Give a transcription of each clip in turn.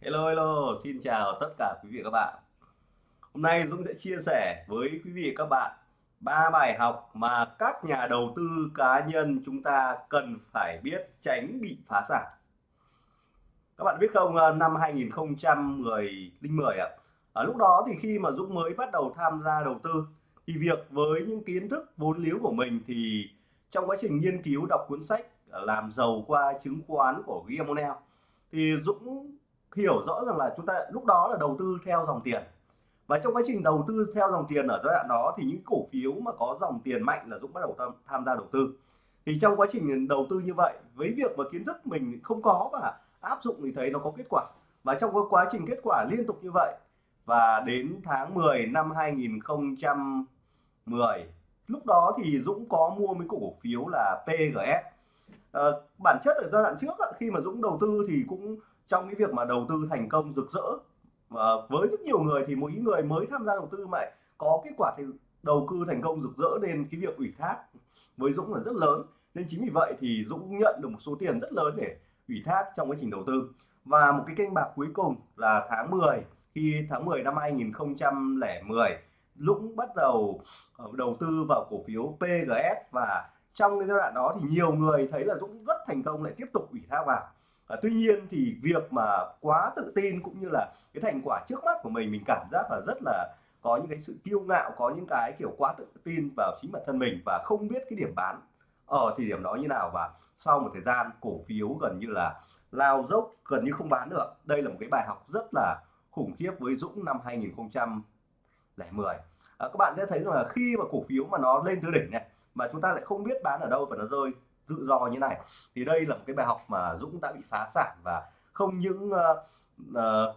Hello hello, xin chào tất cả quý vị và các bạn. Hôm nay Dũng sẽ chia sẻ với quý vị và các bạn ba bài học mà các nhà đầu tư cá nhân chúng ta cần phải biết tránh bị phá sản. Các bạn biết không, ờ, năm 2010 10 ạ. Ở lúc đó thì khi mà Dũng mới bắt đầu tham gia đầu tư thì việc với những kiến thức vốn liếng của mình thì trong quá trình nghiên cứu đọc cuốn sách làm giàu qua chứng khoán của Guillaume O'Neill thì Dũng hiểu rõ rằng là chúng ta lúc đó là đầu tư theo dòng tiền. Và trong quá trình đầu tư theo dòng tiền ở giai đoạn đó thì những cổ phiếu mà có dòng tiền mạnh là Dũng bắt đầu tham, tham gia đầu tư. Thì trong quá trình đầu tư như vậy với việc mà kiến thức mình không có và áp dụng thì thấy nó có kết quả. Và trong cái quá trình kết quả liên tục như vậy và đến tháng 10 năm 2010 lúc đó thì Dũng có mua mấy cổ phiếu là PGS à, ờ, bản chất ở giai đoạn trước khi mà Dũng đầu tư thì cũng trong cái việc mà đầu tư thành công rực rỡ và với rất nhiều người thì mỗi người mới tham gia đầu tư mà có kết quả thì đầu tư thành công rực rỡ nên cái việc ủy thác với Dũng là rất lớn. Nên chính vì vậy thì Dũng nhận được một số tiền rất lớn để ủy thác trong quá trình đầu tư. Và một cái kênh bạc cuối cùng là tháng 10 khi tháng 10 năm 2010 Dũng bắt đầu ờ, đầu tư vào cổ phiếu PGS và trong cái giai đoạn đó thì nhiều người thấy là Dũng rất thành công lại tiếp tục ủy thác vào à, tuy nhiên thì việc mà quá tự tin cũng như là cái thành quả trước mắt của mình mình cảm giác là rất là có những cái sự kiêu ngạo có những cái kiểu quá tự tin vào chính bản thân mình và không biết cái điểm bán ở thời điểm đó như nào. Và sau một thời gian cổ phiếu gần như là lao dốc gần như không bán được đây là một cái bài học rất là khủng khiếp với Dũng năm 2010 à, các bạn sẽ thấy rằng là khi mà cổ phiếu mà nó lên tới đỉnh này mà chúng ta lại không biết bán ở đâu và nó rơi tự do như này. Thì đây là một cái bài học mà Dũng đã bị phá sản và không những uh, uh,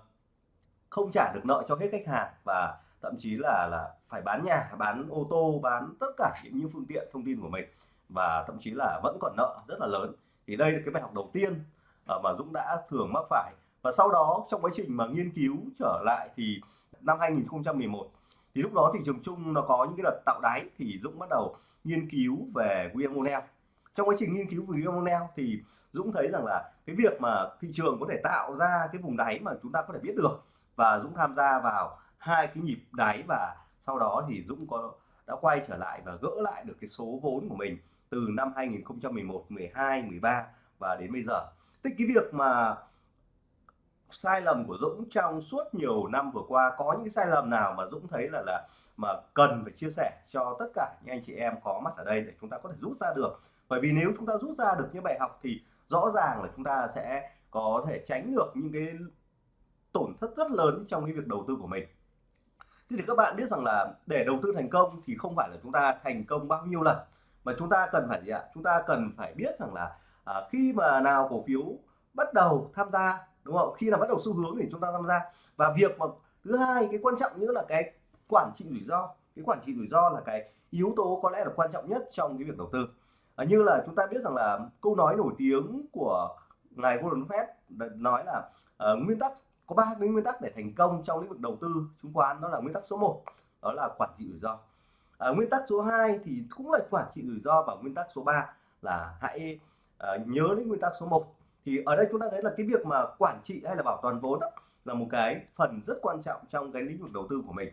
không trả được nợ cho hết khách hàng và thậm chí là là phải bán nhà bán ô tô bán tất cả những, những phương tiện thông tin của mình và thậm chí là vẫn còn nợ rất là lớn. Thì đây là cái bài học đầu tiên uh, mà Dũng đã thường mắc phải. Và sau đó trong quá trình mà nghiên cứu trở lại thì năm 2011 thì lúc đó thị trường chung nó có những cái đợt tạo đáy thì Dũng bắt đầu nghiên cứu về William O'Neill trong quá trình nghiên cứu về Monel thì Dũng thấy rằng là cái việc mà thị trường có thể tạo ra cái vùng đáy mà chúng ta có thể biết được và Dũng tham gia vào hai cái nhịp đáy và sau đó thì Dũng có đã quay trở lại và gỡ lại được cái số vốn của mình từ năm 2011, 12, 13 và đến bây giờ. Tức cái việc mà sai lầm của Dũng trong suốt nhiều năm vừa qua có những cái sai lầm nào mà Dũng thấy là là mà cần phải chia sẻ cho tất cả những anh chị em có mặt ở đây để chúng ta có thể rút ra được bởi vì nếu chúng ta rút ra được những bài học thì rõ ràng là chúng ta sẽ có thể tránh được những cái tổn thất rất lớn trong cái việc đầu tư của mình. Thế thì các bạn biết rằng là để đầu tư thành công thì không phải là chúng ta thành công bao nhiêu lần mà chúng ta cần phải gì ạ? Chúng ta cần phải biết rằng là à, khi mà nào cổ phiếu bắt đầu tham gia đúng không? Khi nào bắt đầu xu hướng thì chúng ta tham gia. Và việc mà thứ hai cái quan trọng nữa là cái quản trị rủi ro. Cái quản trị rủi ro là cái yếu tố có lẽ là quan trọng nhất trong cái việc đầu tư à, như là chúng ta biết rằng là câu nói nổi tiếng của ngài Warren Buffett nói là uh, nguyên tắc có ba cái nguyên tắc để thành công trong lĩnh vực đầu tư chứng khoán đó là nguyên tắc số 1 đó là quản trị rủi ro. À, nguyên tắc số 2 thì cũng là quản trị rủi ro và nguyên tắc số 3 là hãy uh, nhớ đến nguyên tắc số 1 thì ở đây chúng ta thấy là cái việc mà quản trị hay là bảo toàn vốn đó, là một cái phần rất quan trọng trong cái lĩnh vực đầu tư của mình.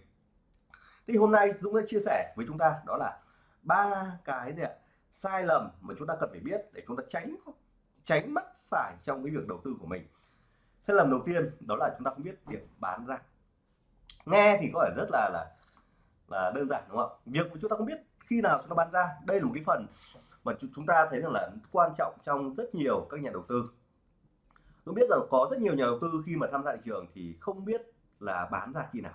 Thì hôm nay Dũng đã chia sẻ với chúng ta đó là ba cái gì ạ? Sai lầm mà chúng ta cần phải biết để chúng ta tránh tránh mắc phải trong cái việc đầu tư của mình. Sai lầm đầu tiên đó là chúng ta không biết điểm bán ra. Nghe thì có vẻ rất là là là đơn giản, đúng không ạ? Việc mà chúng ta không biết khi nào chúng ta bán ra, đây là một cái phần mà chúng ta thấy rằng là quan trọng trong rất nhiều các nhà đầu tư. Tôi biết rằng có rất nhiều nhà đầu tư khi mà tham gia thị trường thì không biết là bán ra khi nào.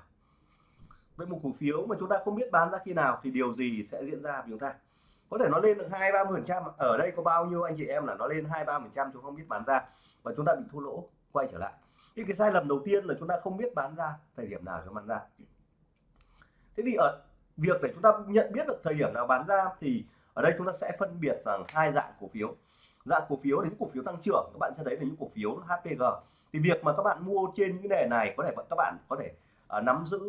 Với một cổ phiếu mà chúng ta không biết bán ra khi nào thì điều gì sẽ diễn ra với chúng ta? Có thể nó lên được hai ba mươi phần trăm ở đây có bao nhiêu anh chị em là nó lên hai ba phần trăm chúng không biết bán ra và chúng ta bị thua lỗ quay trở lại. Thì cái sai lầm đầu tiên là chúng ta không biết bán ra thời điểm nào cho bán ra. Thế thì ở việc để chúng ta nhận biết được thời điểm nào bán ra thì ở đây chúng ta sẽ phân biệt rằng hai dạng cổ phiếu. Dạng cổ phiếu đến cổ phiếu tăng trưởng các bạn sẽ thấy là những cổ phiếu HPG thì việc mà các bạn mua trên những nền này có thể các bạn có thể uh, nắm giữ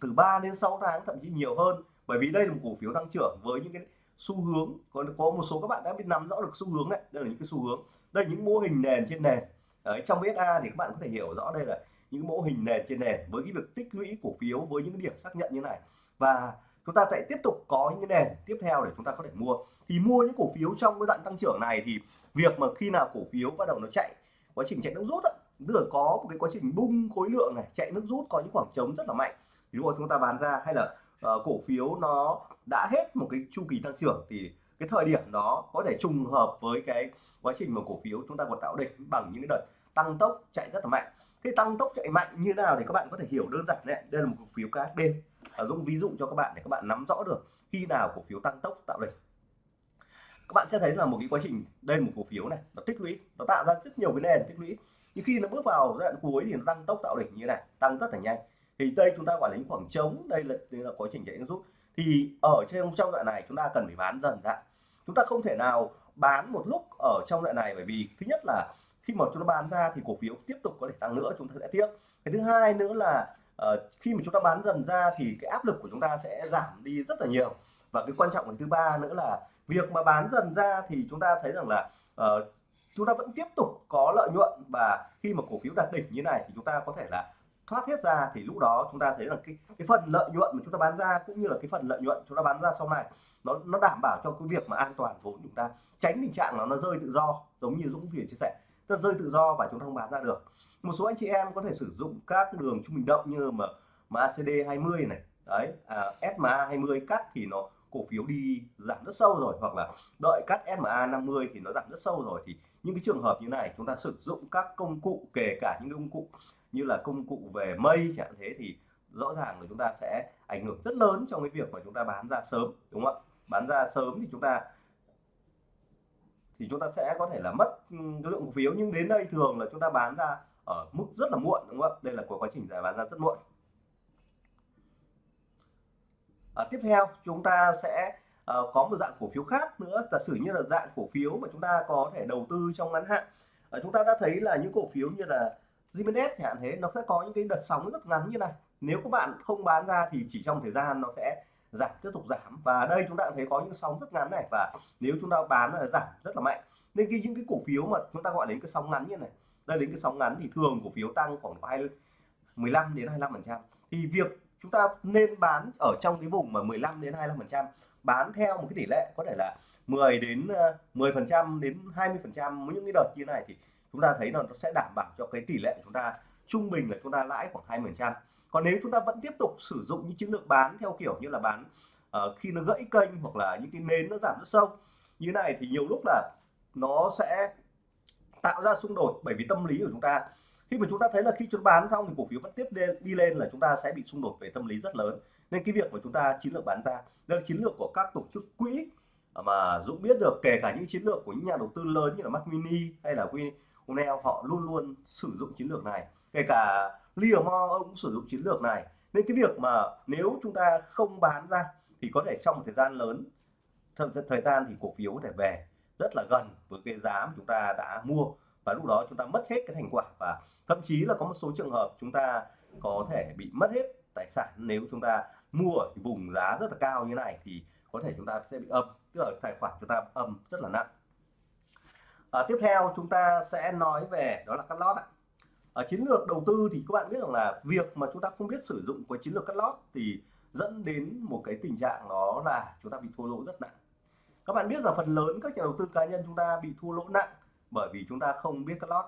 từ 3 đến 6 tháng thậm chí nhiều hơn. Bởi vì đây là một cổ phiếu tăng trưởng với những cái xu hướng có có một số các bạn đã biết nắm rõ được xu hướng đấy đây là những cái xu hướng. Đây là những mô hình nền trên nền. Đấy, trong VSA thì các bạn có thể hiểu rõ đây là những mô hình nền trên nền với cái việc tích lũy cổ phiếu với những điểm xác nhận như này. Và chúng ta sẽ tiếp tục có những cái nền tiếp theo để chúng ta có thể mua. Thì mua những cổ phiếu trong cái đoạn tăng trưởng này thì việc mà khi nào cổ phiếu bắt đầu nó chạy quá trình chạy nước rút đó, tức là có một cái quá trình bung khối lượng này chạy nước rút có những khoảng trống rất là mạnh. Ví dụ chúng ta bán ra hay là uh, cổ phiếu nó đã hết một cái chu kỳ tăng trưởng thì cái thời điểm đó có thể trùng hợp với cái quá trình mà cổ phiếu chúng ta còn tạo đỉnh bằng những cái đợt tăng tốc chạy rất là mạnh. Thế tăng tốc chạy mạnh như nào thì các bạn có thể hiểu đơn giản đấy đây là một cổ phiếu KHD ở Dũng ví dụ cho các bạn để các bạn nắm rõ được khi nào cổ phiếu tăng tốc tạo đỉnh. Các bạn sẽ thấy là một cái quá trình đây một cổ phiếu này nó tích lũy nó tạo ra rất nhiều cái nền tích lũy. Nhưng khi nó bước vào giai đoạn cuối thì nó tăng tốc tạo đỉnh như này tăng rất là nhanh thì đây chúng ta gọi là những khoảng trống đây là, đây là quá trình chạy rút. Thì ở trên trong đoạn này chúng ta cần phải bán dần ra chúng ta không thể nào bán một lúc ở trong đoạn này bởi vì thứ nhất là khi mà chúng ta bán ra thì cổ phiếu tiếp tục có thể tăng nữa chúng ta sẽ tiếc cái thứ hai nữa là uh, khi mà chúng ta bán dần ra thì cái áp lực của chúng ta sẽ giảm đi rất là nhiều. Và cái quan trọng cái thứ ba nữa là việc mà bán dần ra thì chúng ta thấy rằng là uh, chúng ta vẫn tiếp tục có lợi nhuận. Và khi mà cổ phiếu đạt đỉnh như này thì chúng ta có thể là thoát hết ra thì lúc đó chúng ta thấy là cái cái phần lợi nhuận mà chúng ta bán ra cũng như là cái phần lợi nhuận chúng ta bán ra sau này nó nó đảm bảo cho cái việc mà an toàn vốn chúng ta tránh tình trạng là nó rơi tự do giống như Dũng Việt chia sẻ. Nó rơi tự do và chúng ta không bán ra được. Một số anh chị em có thể sử dụng các đường trung bình động như mà MACD 20 này đấy à, SMA 20 cắt thì nó cổ phiếu đi giảm rất sâu rồi hoặc là đợi cắt SMA 50 thì nó giảm rất sâu rồi. Thì những cái trường hợp như này chúng ta sử dụng các công cụ kể cả những công cụ như là công cụ về mây chẳng thế thì rõ ràng là chúng ta sẽ ảnh hưởng rất lớn trong cái việc mà chúng ta bán ra sớm đúng không ạ? Bán ra sớm thì chúng ta thì chúng ta sẽ có thể là mất cái lượng cổ phiếu. Nhưng đến đây thường là chúng ta bán ra ở mức rất là muộn đúng không ạ? Đây là của quá trình giải bán ra rất muộn. À, tiếp theo chúng ta sẽ à, có một dạng cổ phiếu khác nữa. Giả sử như là dạng cổ phiếu mà chúng ta có thể đầu tư trong ngắn hạn. À, chúng ta đã thấy là những cổ phiếu như là Jimenez chẳng hạn thế, nó sẽ có những cái đợt sóng rất ngắn như này. Nếu các bạn không bán ra thì chỉ trong thời gian nó sẽ giảm, tiếp tục giảm. Và đây chúng ta thấy có những sóng rất ngắn này, và nếu chúng ta bán là giảm rất là mạnh. Nên cái, những cái cổ phiếu mà chúng ta gọi đến cái sóng ngắn như này, đây đến cái sóng ngắn thì thường cổ phiếu tăng khoảng 2 15 đến 25 phần trăm. Thì việc chúng ta nên bán ở trong cái vùng mà 15 đến 25 phần trăm, bán theo một cái tỷ lệ có thể là 10 đến ờ, 10 phần trăm đến 20 phần trăm. Những cái đợt như này thì chúng ta thấy là nó sẽ đảm bảo cho cái tỷ lệ của chúng ta trung bình là chúng ta lãi khoảng 20 phần trăm. Còn nếu chúng ta vẫn tiếp tục sử dụng những chiến lược bán theo kiểu như là bán uh, khi nó gãy kênh hoặc là những cái nến nó giảm rất sâu như này thì nhiều lúc là nó sẽ tạo ra xung đột bởi vì tâm lý của chúng ta. Khi mà chúng ta thấy là khi chúng bán xong thì cổ phiếu vẫn tiếp đi lên là chúng ta sẽ bị xung đột về tâm lý rất lớn. Nên cái việc mà chúng ta chiến lược bán ra đây là chiến lược của các tổ chức quỹ mà Dũng biết được kể cả những chiến lược của những nhà đầu tư lớn như là Mac Mini hay là Winell họ luôn luôn sử dụng chiến lược này. Kể cả Livermore ông cũng sử dụng chiến lược này. Nên cái việc mà nếu chúng ta không bán ra thì có thể trong một thời gian lớn, thời gian thì cổ phiếu có thể về rất là gần với cái giá mà chúng ta đã mua. Và lúc đó chúng ta mất hết cái thành quả. Và thậm chí là có một số trường hợp chúng ta có thể bị mất hết tài sản. Nếu chúng ta mua ở vùng giá rất là cao như này thì có thể chúng ta sẽ bị âm tức là tài khoản chúng ta âm rất là nặng à, tiếp theo chúng ta sẽ nói về đó là cắt lót ạ. Ở chiến lược đầu tư thì các bạn biết rằng là việc mà chúng ta không biết sử dụng cái chiến lược cắt lót thì dẫn đến một cái tình trạng đó là chúng ta bị thua lỗ rất nặng. Các bạn biết là phần lớn các nhà đầu tư cá nhân chúng ta bị thua lỗ nặng bởi vì chúng ta không biết cắt lót.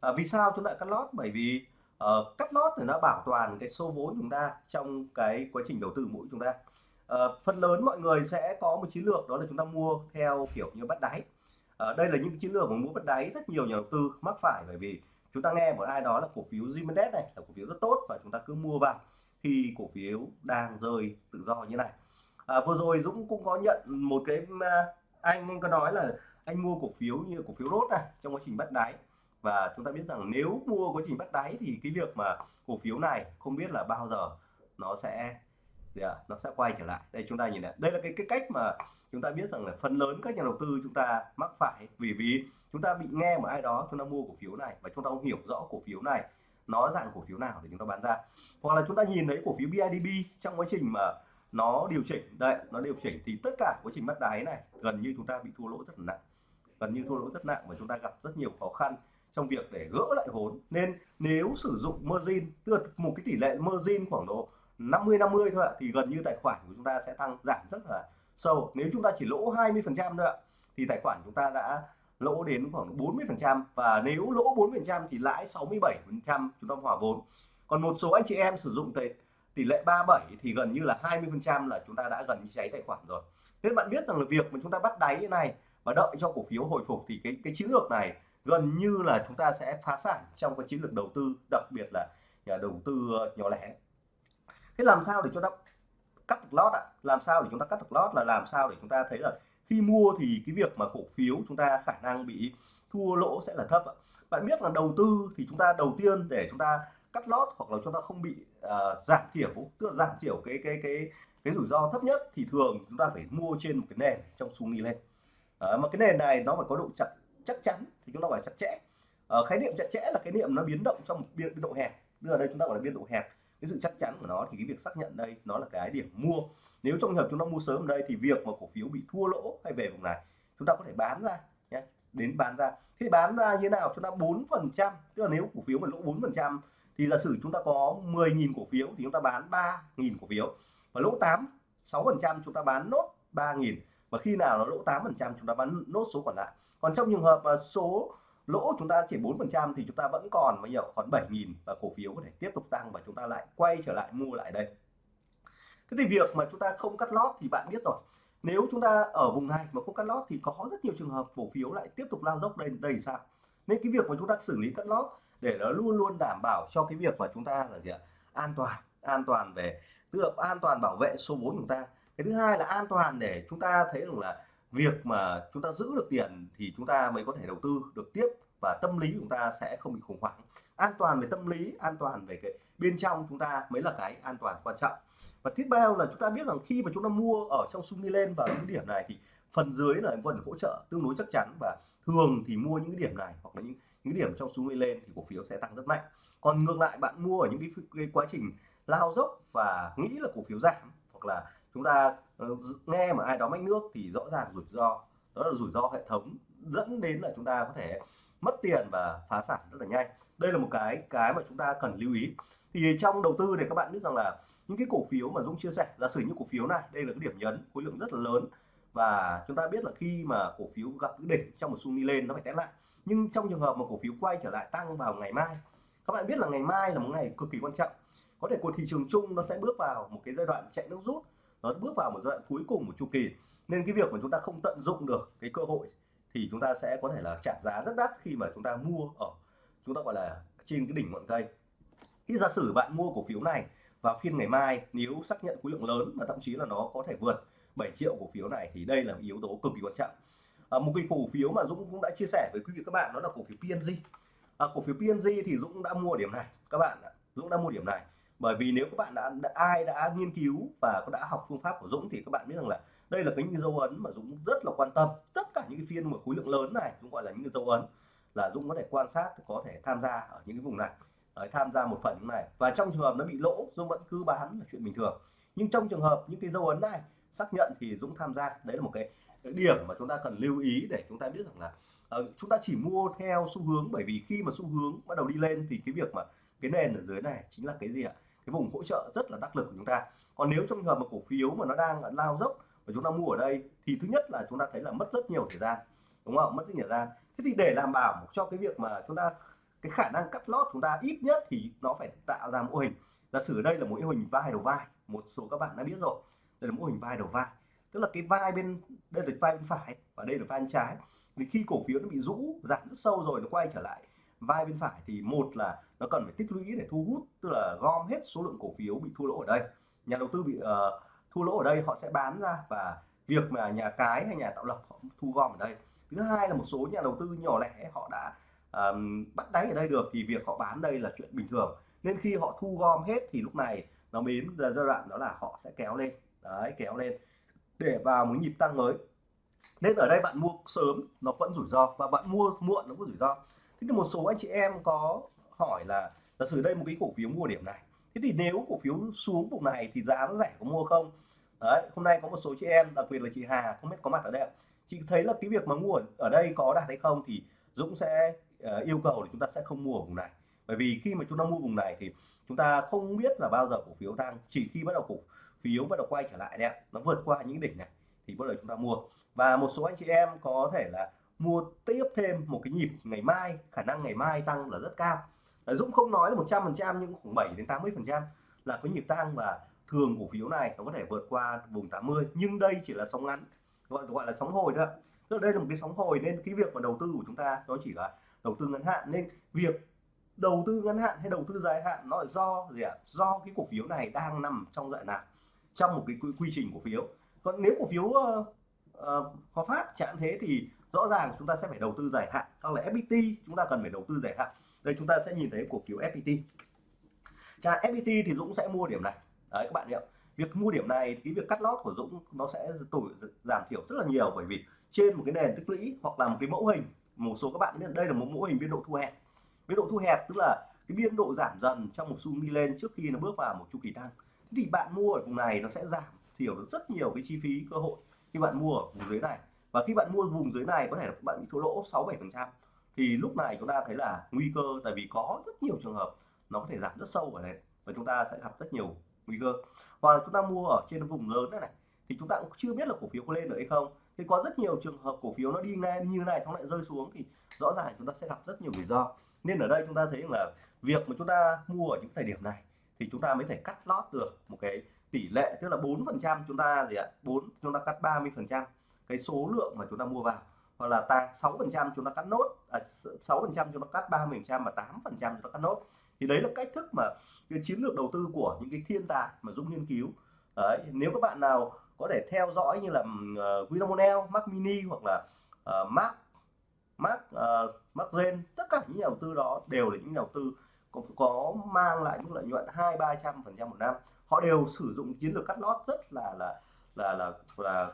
À, vì sao chúng ta cắt lót? Bởi vì uh, cắt lót thì nó bảo toàn cái số vốn chúng ta trong cái quá trình đầu tư mỗi chúng ta. Uh, phần lớn mọi người sẽ có một chiến lược đó là chúng ta mua theo kiểu như bắt đáy à, đây là những chiến lược mà mua bắt đáy rất nhiều nhà đầu tư mắc phải bởi vì chúng ta nghe một ai đó là cổ phiếu Zimendes này là cổ phiếu rất tốt và chúng ta cứ mua vào khi cổ phiếu đang rơi tự do như này. À, vừa rồi Dũng cũng có nhận một cái anh anh có nói là anh mua cổ phiếu như cổ phiếu rốt này trong quá trình bắt đáy. Và chúng ta biết rằng nếu mua quá trình bắt đáy thì cái việc mà cổ phiếu này không biết là bao giờ nó sẽ à, nó sẽ quay trở lại đây chúng ta nhìn này đây là cái cái cách mà chúng ta biết rằng là phần lớn các nhà đầu tư chúng ta mắc phải vì vì chúng ta bị nghe một ai đó chúng ta mua cổ phiếu này và chúng ta không hiểu rõ cổ phiếu này nó dạng cổ phiếu nào để chúng ta bán ra hoặc là chúng ta nhìn thấy cổ phiếu BIDB trong quá trình mà nó điều chỉnh đây nó điều chỉnh thì tất cả quá trình bắt đáy này gần như chúng ta bị thua lỗ rất là nặng gần như thua lỗ rất nặng và chúng ta gặp rất nhiều khó khăn trong việc để gỡ lại vốn nên nếu sử dụng margin tức là một cái tỷ lệ margin khoảng độ 50 50 thôi ạ thì gần như tài khoản của chúng ta sẽ tăng giảm rất là sâu. Nếu chúng ta chỉ lỗ 20 phần trăm thôi ạ thì tài khoản chúng ta đã lỗ đến khoảng 40 phần trăm. Và nếu lỗ 4 phần trăm thì lãi 67 phần trăm chúng ta hòa vốn. Còn một số anh chị em sử dụng tỷ, tỷ lệ 37 thì gần như là 20 phần trăm là chúng ta đã gần như cháy tài khoản rồi. Nên bạn biết rằng là việc mà chúng ta bắt đáy như này và đợi cho cổ phiếu hồi phục thì cái cái chiến lược này gần như là chúng ta sẽ phá sản trong cái chiến lược đầu tư đặc biệt là nhà đầu tư ờ, nhỏ lẻ thế làm sao để chúng ta cắt được lót ạ? Làm sao để chúng ta cắt được lót là làm sao để chúng ta thấy là khi mua thì cái việc mà cổ phiếu chúng ta khả năng bị thua lỗ sẽ là thấp ạ. Bạn biết là đầu tư thì chúng ta đầu tiên để chúng ta cắt lót hoặc là chúng ta không bị uh, giảm thiểu tức là giảm thiểu cái cái cái cái rủi ro thấp nhất thì thường chúng ta phải mua trên một cái nền trong xu đi lên. À, mà cái nền này nó phải có độ chặt chắc chắn thì chúng ta phải chặt chẽ. À, khái niệm chặt chẽ là khái niệm nó biến động trong một biên, biên độ hẹp. Đưa ở đây chúng ta gọi là biên độ hẹp cái sự chắc chắn của nó thì cái việc xác nhận đây nó là cái điểm mua. Nếu trong trường hợp chúng ta mua sớm ở đây thì việc mà cổ phiếu bị thua lỗ hay về vùng này, chúng ta có thể bán ra nhé đến bán ra. Thế bán ra như thế nào? Chúng ta bốn phần trăm, tức là nếu cổ phiếu mà lỗ bốn phần trăm thì giả sử chúng ta có 10.000 cổ phiếu thì chúng ta bán 3.000 cổ phiếu. Và lỗ 8 6 phần trăm chúng ta bán nốt 3.000 và khi nào nó lỗ 8 phần trăm chúng ta bán nốt số còn lại. Còn trong trường hợp mà số lỗ chúng ta chỉ 4 phần trăm thì chúng ta vẫn còn bao nhiêu? Còn 7.000 và cổ phiếu có thể tiếp tục tăng và chúng ta lại quay trở lại mua lại đây. Thế thì việc mà chúng ta không cắt lót thì bạn biết rồi. Nếu chúng ta ở vùng này mà không cắt lót thì có rất nhiều trường hợp cổ phiếu lại tiếp tục lao dốc đây đây sao? Nên cái việc mà chúng ta xử lý cắt lót để nó luôn luôn đảm bảo cho cái việc mà chúng ta là gì ạ? An toàn an toàn về, tức là an toàn bảo vệ số vốn của chúng ta. Cái thứ hai là an toàn để chúng ta thấy rằng là việc mà chúng ta giữ được tiền thì chúng ta mới có thể đầu tư được tiếp và tâm lý của chúng ta sẽ không bị khủng hoảng. An toàn về tâm lý an toàn về cái bên trong chúng ta mới là cái an toàn quan trọng. Và tiếp theo là chúng ta biết rằng khi mà chúng ta mua ở trong sung đi lên vào những điểm này thì phần dưới là phần hỗ trợ tương đối chắc chắn và thường thì mua những cái điểm này hoặc là những những điểm trong xuống đi lên thì cổ phiếu sẽ tăng rất mạnh. Còn ngược lại bạn mua ở những cái, cái quá trình lao dốc và nghĩ là cổ phiếu giảm hoặc là chúng ta uh, nghe mà ai đó mách nước thì rõ ràng rủi ro. Đó là rủi ro hệ thống dẫn đến là chúng ta có thể mất tiền và phá sản rất là nhanh. Đây là một cái cái mà chúng ta cần lưu ý. Thì trong đầu tư để các bạn biết rằng là những cái cổ phiếu mà Dũng chia sẻ giả sử như cổ phiếu này đây là cái điểm nhấn khối lượng rất là lớn. Và chúng ta biết là khi mà cổ phiếu gặp cái đỉnh trong một xu đi lên nó phải test lại. Nhưng trong trường hợp mà cổ phiếu quay trở lại tăng vào ngày mai các bạn biết là ngày mai là một ngày cực kỳ quan trọng. Có thể của thị trường chung nó sẽ bước vào một cái giai đoạn chạy nước rút nó bước vào một giai đoạn cuối cùng của chu kỳ. Nên cái việc mà chúng ta không tận dụng được cái cơ hội thì chúng ta sẽ có thể là trả giá rất đắt khi mà chúng ta mua ở chúng ta gọi là trên cái đỉnh ngọn cây. Khi giả sử bạn mua cổ phiếu này vào phiên ngày mai nếu xác nhận khối lượng lớn và thậm chí là nó có thể vượt 7 triệu cổ phiếu này thì đây là yếu tố cực kỳ quan trọng. À, một cái cổ phiếu mà Dũng cũng đã chia sẻ với quý vị các bạn đó là cổ phiếu PNG à, cổ phiếu PNG thì Dũng đã mua điểm này các bạn Dũng đã mua điểm này bởi vì nếu các bạn đã, đã ai đã nghiên cứu và đã học phương pháp của Dũng thì các bạn biết rằng là đây là cái những dấu ấn mà Dũng rất là quan tâm. Tất cả những cái phiên mà khối lượng lớn này cũng gọi là những cái dấu ấn là Dũng có thể quan sát có thể tham gia ở những cái vùng này. Đấy, tham gia một phần như này. Và trong trường hợp nó bị lỗ Dũng vẫn cứ bán là chuyện bình thường. Nhưng trong trường hợp những cái dấu ấn này xác nhận thì Dũng tham gia. Đấy là một cái, cái điểm mà chúng ta cần lưu ý để chúng ta biết rằng là uh, chúng ta chỉ mua theo xu hướng. Bởi vì khi mà xu hướng bắt đầu đi lên thì cái việc mà cái nền ở dưới này chính là cái gì ạ? Cái vùng hỗ trợ rất là đắc lực của chúng ta. Còn nếu trong trường hợp mà cổ phiếu mà nó đang lao dốc và chúng ta mua ở đây, thì thứ nhất là chúng ta thấy là mất rất nhiều thời gian, đúng không? Mất rất nhiều thời gian. Thế thì để đảm bảo cho cái việc mà chúng ta, cái khả năng cắt lót chúng ta ít nhất thì nó phải tạo ra mô hình. Giả sử đây là một mô hình vai đầu vai, một số các bạn đã biết rồi. Đây là mô hình vai đầu vai. Tức là cái vai bên, đây là vai bên phải và đây là vai bên trái. Vì khi cổ phiếu nó bị rũ, giảm rất sâu rồi, nó quay trở lại vai bên phải thì một là nó cần phải tích lũy để thu hút tức là gom hết số lượng cổ phiếu bị thua lỗ ở đây. Nhà đầu tư bị uh, thua lỗ ở đây họ sẽ bán ra và việc mà nhà cái hay nhà tạo lập họ thu gom ở đây. Thứ hai là một số nhà đầu tư nhỏ lẻ họ đã um, bắt đáy ở đây được thì việc họ bán đây là chuyện bình thường. Nên khi họ thu gom hết thì lúc này nó đến giai đoạn đó là họ sẽ kéo lên. Đấy kéo lên để vào một nhịp tăng mới. Nên ở đây bạn mua sớm nó vẫn rủi ro và bạn mua muộn nó cũng rủi ro thế thì một số anh chị em có hỏi là giả sử đây một cái cổ phiếu mua điểm này. Thế thì nếu cổ phiếu xuống vùng này thì giá nó rẻ có mua không? Đấy hôm nay có một số chị em đặc biệt là chị Hà không biết có mặt ở đây chị thấy là cái việc mà mua ở đây có đạt hay không thì Dũng sẽ uh, yêu cầu thì chúng ta sẽ không mua ở vùng này. Bởi vì khi mà chúng ta mua vùng này thì chúng ta không biết là bao giờ cổ phiếu tăng. Chỉ khi bắt đầu cổ phiếu bắt đầu quay trở lại đấy nó vượt qua những đỉnh này thì bắt đầu chúng ta mua. Và một số anh chị em có thể là mua tiếp thêm một cái nhịp ngày mai khả năng ngày mai tăng là rất cao. Dũng không nói là 100 phần trăm nhưng khoảng 7 đến 80 phần trăm là có nhịp tăng và thường cổ phiếu này nó có thể vượt qua vùng 80 nhưng đây chỉ là sóng ngắn gọi gọi là sóng hồi thôi tức đây là một cái sóng hồi nên cái việc mà đầu tư của chúng ta nó chỉ là đầu tư ngắn hạn. Nên việc đầu tư ngắn hạn hay đầu tư dài hạn nó là do gì ạ? Do cái cổ phiếu này đang nằm trong dạng nào? Trong một cái quy, quy trình cổ phiếu. Còn nếu cổ phiếu uh, uh, Hòa Phát chẳng thế thì rõ ràng chúng ta sẽ phải đầu tư dài hạn hoặc là FPT chúng ta cần phải đầu tư dài hạn. Đây chúng ta sẽ nhìn thấy cổ phiếu FPT Cha FPT thì Dũng sẽ mua điểm này. Đấy, các bạn hiểu việc mua điểm này thì cái việc cắt lót của Dũng nó sẽ tuổi giảm thiểu rất là nhiều bởi vì trên một cái nền tích lũy hoặc là một cái mẫu hình, một số các bạn biết đây là một mẫu hình biên độ thu hẹp. Biên độ thu hẹp tức là cái biên độ giảm dần trong một xu đi lên trước khi nó bước vào một chu kỳ tăng. Thì bạn mua ở vùng này nó sẽ giảm thiểu được rất nhiều cái chi phí, cơ hội khi bạn mua ở vùng dưới này và khi bạn mua vùng dưới này có thể là bạn bị thua lỗ 6 7 phần trăm thì lúc này chúng ta thấy là nguy cơ tại vì có rất nhiều trường hợp nó có thể giảm rất sâu ở đây và chúng ta sẽ gặp rất nhiều nguy cơ hoặc là chúng ta mua ở trên vùng lớn này, này thì chúng ta cũng chưa biết là cổ phiếu có lên được hay không thì có rất nhiều trường hợp cổ phiếu nó đi ngang như này xong lại rơi xuống thì rõ ràng chúng ta sẽ gặp rất nhiều rủi ro nên ở đây chúng ta thấy là việc mà chúng ta mua ở những thời điểm này thì chúng ta mới thể cắt lót được một cái tỷ lệ tức là 4 phần trăm chúng ta gì ạ 4 chúng ta cắt 30 phần trăm cái số lượng mà chúng ta mua vào. Hoặc là ta 6 phần trăm chúng ta cắt nốt à, 6 phần trăm chúng ta cắt 30 phần trăm và 8 phần trăm chúng ta cắt nốt. Thì đấy là cách thức mà cái chiến lược đầu tư của những cái thiên tài mà Dũng nghiên cứu. Đấy, nếu các bạn nào có thể theo dõi như là ờ, uh, Winamonel, Mac Mini hoặc là ờ, uh, Mac Mac uh, ờ, Mac Gen tất cả những nhà đầu tư đó đều là những nhà đầu tư có, có mang lại mức lợi nhuận hai ba trăm phần trăm một năm. Họ đều sử dụng chiến lược cắt lót rất là là là là, là,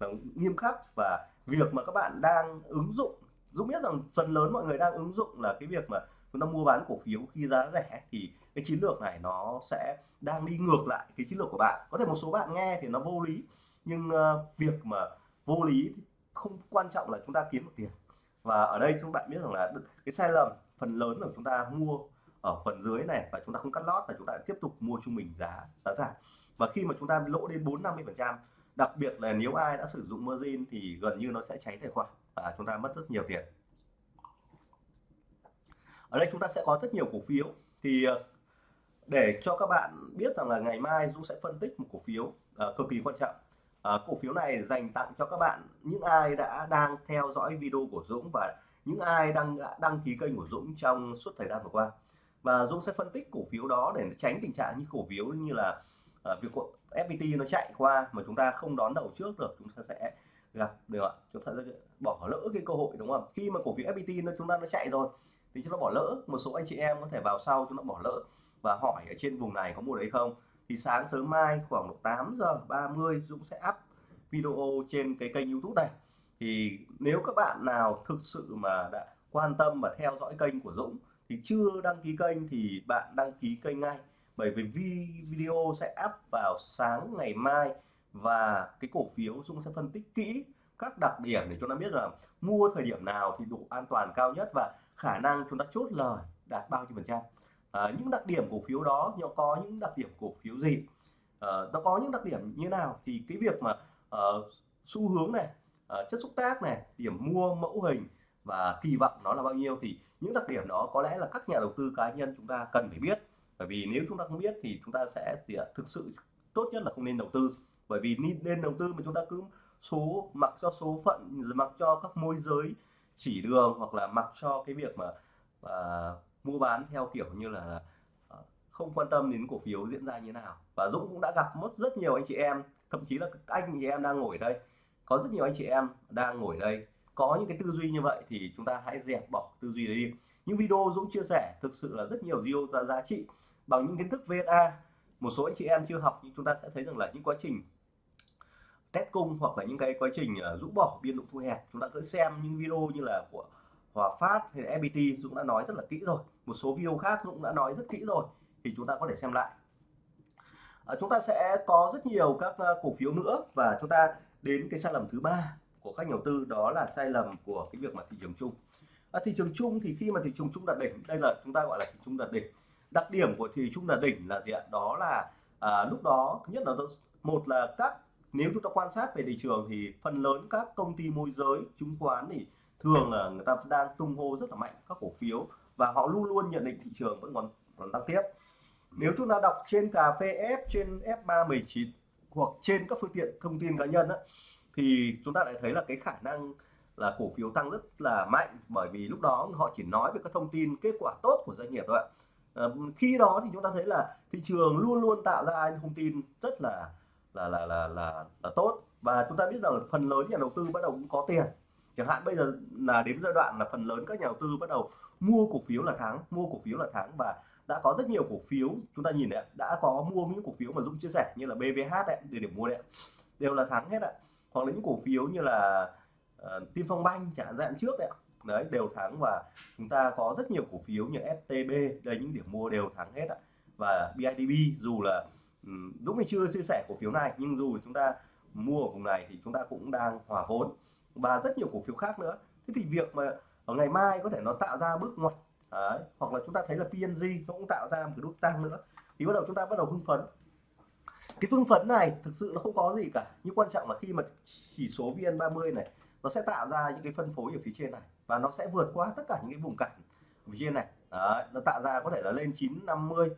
là nghiêm khắc. Và việc mà các bạn đang ứng dụng Dũng biết rằng phần lớn mọi người đang ứng dụng là cái việc mà chúng ta mua bán cổ phiếu khi giá rẻ thì cái chiến lược này nó sẽ đang đi ngược lại cái chiến lược của bạn. Có thể một số bạn nghe thì nó vô lý nhưng uh, việc mà vô lý thì không quan trọng là chúng ta kiếm được tiền. Và ở đây chúng bạn biết rằng là cái sai lầm phần lớn là chúng ta mua ở phần dưới này và chúng ta không cắt lót là chúng ta tiếp tục mua trung bình giá giá giảm. Và khi mà chúng ta lỗ đến 4 50 phần trăm đặc biệt là nếu ai đã sử dụng margin thì gần như nó sẽ cháy tài khoản và chúng ta mất rất nhiều tiền. Ở đây chúng ta sẽ có rất nhiều cổ phiếu. Thì ờ, để cho các bạn biết rằng là ngày mai Dũng sẽ phân tích một cổ phiếu uh, cực kỳ quan trọng. Uh, cổ phiếu này dành tặng cho các bạn những ai đã đang theo dõi video của Dũng và những ai đang à, đăng ký kênh của Dũng trong suốt thời gian vừa qua. Và Dũng sẽ phân tích cổ phiếu đó để tránh tình trạng như cổ phiếu như là uh, Ờ, việc FPT nó chạy qua mà chúng ta không đón đầu trước được, chúng ta sẽ gặp, được ạ. Chúng ta sẽ bỏ lỡ cái cơ hội, đúng không? Khi mà cổ phiếu FPT nó, chúng ta nó chạy rồi, thì chúng ta bỏ lỡ. Một số anh chị em có thể vào sau chúng ta bỏ lỡ và hỏi ở trên vùng này có mua đấy không. Thì sáng sớm mai khoảng 8 giờ 30 Dũng sẽ up video trên cái kênh YouTube này. Thì nếu các bạn nào thực sự mà đã quan tâm và theo dõi kênh của Dũng thì chưa đăng ký kênh thì bạn đăng ký kênh ngay bởi vì video sẽ up vào sáng ngày mai và cái cổ phiếu Dung sẽ phân tích kỹ các đặc điểm để chúng ta biết là mua thời điểm nào thì độ an toàn cao nhất và khả năng chúng ta chốt lời đạt bao nhiêu phần trăm. À, những đặc điểm cổ phiếu đó nó có những đặc điểm cổ phiếu gì? À, nó có những đặc điểm như nào? Thì cái việc mà uh, xu hướng này uh, chất xúc tác này điểm mua mẫu hình và kỳ vọng nó là bao nhiêu thì những đặc điểm đó có lẽ là các nhà đầu tư cá nhân chúng ta cần phải biết bởi vì nếu chúng ta không biết thì chúng ta sẽ thì thực sự tốt nhất là không nên đầu tư. Bởi vì nên đầu tư mà chúng ta cứ số mặc cho số phận mặc cho các môi giới chỉ đường hoặc là mặc cho cái việc mà à, mua bán theo kiểu như là à, không quan tâm đến cổ phiếu diễn ra như nào. Và Dũng cũng đã gặp mất rất nhiều anh chị em thậm chí là các anh chị em đang ngồi đây. Có rất nhiều anh chị em đang ngồi đây. Có những cái tư duy như vậy thì chúng ta hãy dẹp bỏ tư duy đấy đi. Những video Dũng chia sẻ thực sự là rất nhiều video ra giá trị bằng những kiến thức VSA một số anh chị em chưa học nhưng chúng ta sẽ thấy rằng là những quá trình test cung hoặc là những cái quá trình ờ, rũ bỏ biên độ thu hẹp chúng ta cứ xem những video như là của Hòa Phát hay là FPT Dũng đã nói rất là kỹ rồi. Một số video khác Dũng đã nói rất kỹ rồi thì chúng ta có thể xem lại. À, chúng ta sẽ có rất nhiều các ờ, cổ phiếu nữa và chúng ta đến cái sai lầm thứ ba của các nhà đầu tư đó là sai lầm của cái việc mà thị trường chung. À, thị trường chung thì khi mà thị trường chung đạt đỉnh đây là chúng ta gọi là thị trường chung đạt đỉnh đặc điểm của thị trường là đỉnh là gì ạ? Đó là à, lúc đó thứ nhất là một là các nếu chúng ta quan sát về thị trường thì phần lớn các công ty môi giới chứng khoán thì thường là người ta đang tung hô rất là mạnh các cổ phiếu và họ luôn luôn nhận định thị trường vẫn còn còn tăng tiếp. Nếu chúng ta đọc trên cà phê F trên F319 hoặc trên các phương tiện thông tin cá nhân á, thì chúng ta lại thấy là cái khả năng là cổ phiếu tăng rất là mạnh bởi vì lúc đó họ chỉ nói về các thông tin kết quả tốt của doanh nghiệp thôi ạ. Ờ, khi đó thì chúng ta thấy là thị trường luôn luôn tạo ra những thông tin rất là là là là là, là tốt. Và chúng ta biết rằng là phần lớn nhà đầu tư bắt đầu cũng có tiền. Chẳng hạn bây giờ là đến giai đoạn là phần lớn các nhà đầu tư bắt đầu mua cổ phiếu là thắng mua cổ phiếu là thắng và đã có rất nhiều cổ phiếu chúng ta nhìn đấy đã có mua những cổ phiếu mà Dũng chia sẻ như là BVH đấy để điểm mua đấy đều là thắng hết ạ. Hoặc là những cổ phiếu như là uh, Tiên Phong Banh chẳng hạn trước đấy đấy, đều thắng và chúng ta có rất nhiều cổ phiếu như STB đây những điểm mua đều thắng hết ạ. Và BIDB dù là Dũng mình chưa chia sẻ cổ phiếu này, nhưng dù chúng ta mua ở vùng này thì chúng ta cũng đang hòa vốn. Và rất nhiều cổ phiếu khác nữa. Thế thì việc mà ở ngày mai có thể nó tạo ra bước ngoặt, Đấy. hoặc là chúng ta thấy là PNG nó cũng tạo ra một cái nút tăng nữa, thì bắt đầu chúng ta bắt đầu hưng phấn. Cái phương phấn này thực sự nó không có gì cả. Nhưng quan trọng là khi mà chỉ số VN30 này, nó sẽ tạo ra những cái phân phối ở phía trên này và nó sẽ vượt qua tất cả những cái vùng cản ở phía trên này. Đấy. nó tạo ra có thể là lên 950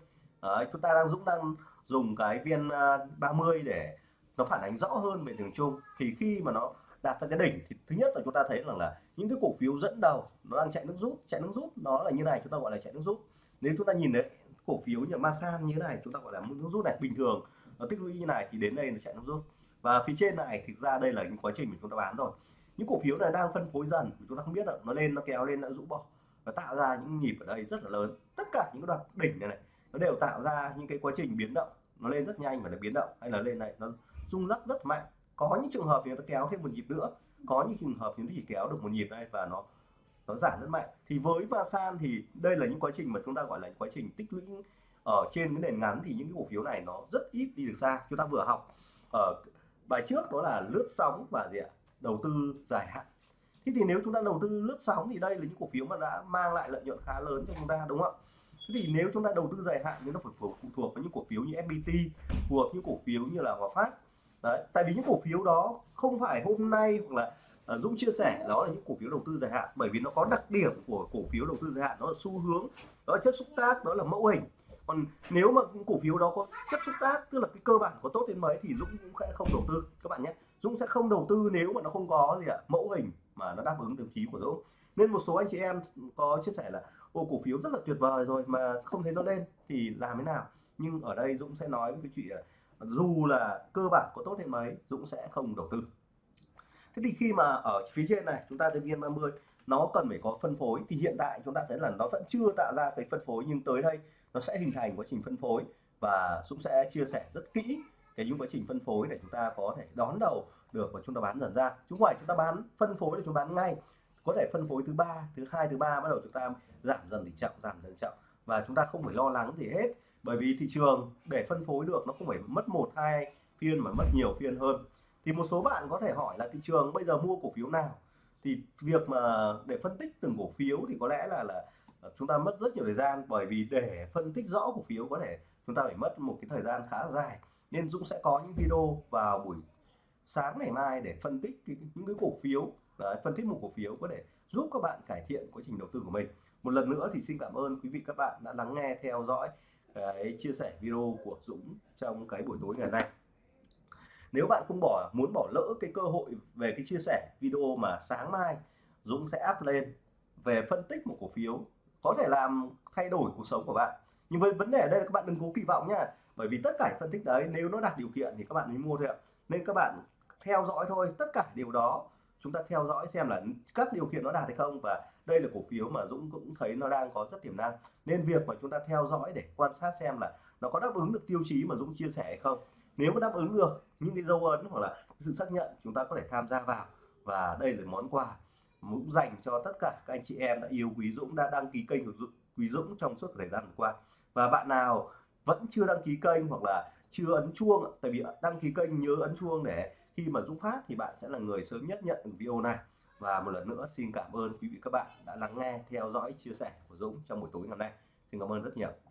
Đấy. chúng ta đang Dũng đang dùng cái viên à, 30 để nó phản ánh rõ hơn về đường chung thì khi mà nó đạt ra cái đỉnh thì thứ nhất là chúng ta thấy rằng là những cái cổ phiếu dẫn đầu nó đang chạy nước rút. Chạy nước rút nó là như này, chúng ta gọi là chạy nước rút. Nếu chúng ta nhìn đấy cổ phiếu như Masan như thế này, chúng ta gọi là nước rút này, bình thường nó tích lũy như này thì đến đây nó chạy nước rút. Và phía trên này thực ra đây là những quá trình mà chúng ta bán rồi những cổ phiếu này đang phân phối dần chúng ta không biết là nó lên, nó kéo lên, nó rũ bỏ. Và tạo ra những nhịp ở đây rất là lớn. Tất cả những cái đoạn đỉnh này này, nó đều tạo ra những cái quá trình biến động. Nó lên rất nhanh và nó biến động. Hay là lên này, nó rung lắc rất mạnh. Có những trường hợp thì nó kéo thêm một nhịp nữa. Có những trường hợp thì nó chỉ kéo được một nhịp đây và nó nó giảm rất mạnh. Thì với Masan thì đây là những quá trình mà chúng ta gọi là quá trình tích lũy ở trên cái nền ngắn thì những cái cổ phiếu này nó rất ít đi được xa. Chúng ta vừa học ở bài trước đó là lướt sóng và gì ạ? Đầu tư dài hạn. Thế thì nếu chúng ta đầu tư lướt sóng thì đây là những cổ phiếu mà đã mang lại lợi nhuận khá lớn cho chúng ta đúng không ạ? Thế thì nếu chúng ta đầu tư dài hạn thì nó phải phụ thuộc vào những cổ phiếu như FPT phù hợp những cổ phiếu như là Hòa Phát. Đấy tại vì những cổ phiếu đó không phải hôm nay hoặc là uh, Dũng chia sẻ đó là những cổ phiếu đầu tư dài hạn bởi vì nó có đặc điểm của cổ phiếu đầu tư dài hạn đó là xu hướng đó là chất xúc tác đó là mẫu hình còn nếu mà cổ phiếu đó có chất xúc tác, tức là cái cơ bản có tốt đến mấy thì Dũng cũng sẽ không đầu tư, các bạn nhé. Dũng sẽ không đầu tư nếu mà nó không có gì ạ, mẫu hình mà nó đáp ứng tiêu chí của Dũng. Nên một số anh chị em có chia sẻ là, ô, cổ phiếu rất là tuyệt vời rồi mà không thấy nó lên thì làm thế nào? Nhưng ở đây Dũng sẽ nói với cái chuyện dù là cơ bản có tốt đến mấy, Dũng sẽ không đầu tư. Thế thì khi mà ở phía trên này, chúng ta thấy viên 30 nó cần phải có phân phối, thì hiện tại chúng ta thấy là nó vẫn chưa tạo ra cái phân phối, nhưng tới đây nó sẽ hình thành quá trình phân phối và Dũng sẽ chia sẻ rất kỹ cái những quá trình phân phối để chúng ta có thể đón đầu được và chúng ta bán dần ra. Chúng ngoài chúng ta bán, phân phối để chúng ta bán ngay. Có thể phân phối thứ ba, thứ hai, thứ ba bắt đầu chúng ta giảm dần tỷ trọng giảm dần trọng và chúng ta không phải lo lắng gì hết. Bởi vì thị trường để phân phối được nó không phải mất một, hai phiên mà mất nhiều phiên hơn. Thì một số bạn có thể hỏi là thị trường bây giờ mua cổ phiếu nào? Thì việc mà để phân tích từng cổ phiếu thì có lẽ là là Ờ, chúng ta mất rất nhiều thời gian bởi vì để phân tích rõ cổ phiếu có thể chúng ta phải mất một cái thời gian khá dài. Nên Dũng sẽ có những video vào buổi sáng ngày mai để phân tích cái, những cái cổ phiếu Đấy, phân tích một cổ phiếu có thể giúp các bạn cải thiện quá trình đầu tư của mình. Một lần nữa thì xin cảm ơn quý vị các bạn đã lắng nghe theo dõi cái chia sẻ video của Dũng trong cái buổi tối ngày nay. Nếu bạn không bỏ muốn bỏ lỡ cái cơ hội về cái chia sẻ video mà sáng mai Dũng sẽ up lên về phân tích một cổ phiếu có thể làm thay đổi cuộc sống của bạn. Nhưng với vấn đề ở đây là các bạn đừng cố kỳ vọng nha. Bởi vì tất cả phân tích đấy, nếu nó đạt điều kiện thì các bạn mới mua thôi ạ. Nên các bạn theo dõi thôi, tất cả điều đó chúng ta theo dõi xem là các điều kiện nó đạt hay không. Và đây là cổ phiếu mà Dũng cũng thấy nó đang có rất tiềm năng. Nên việc mà chúng ta theo dõi để quan sát xem là nó có đáp ứng được tiêu chí mà Dũng chia sẻ hay không. Nếu mà đáp ứng được, những cái dấu ấn hoặc là sự xác nhận chúng ta có thể tham gia vào. Và đây là món quà cũng dành cho tất cả các anh chị em đã yêu Quý Dũng đã đăng ký kênh của Dũng, Quý Dũng trong suốt thời gian vừa qua. Và bạn nào vẫn chưa đăng ký kênh hoặc là chưa ấn chuông tại vì đăng ký kênh nhớ ấn chuông để khi mà Dũng phát thì bạn sẽ là người sớm nhất nhận được video này. Và một lần nữa xin cảm ơn quý vị các bạn đã lắng nghe theo dõi chia sẻ của Dũng trong buổi tối ngày hôm nay. Xin cảm ơn rất nhiều.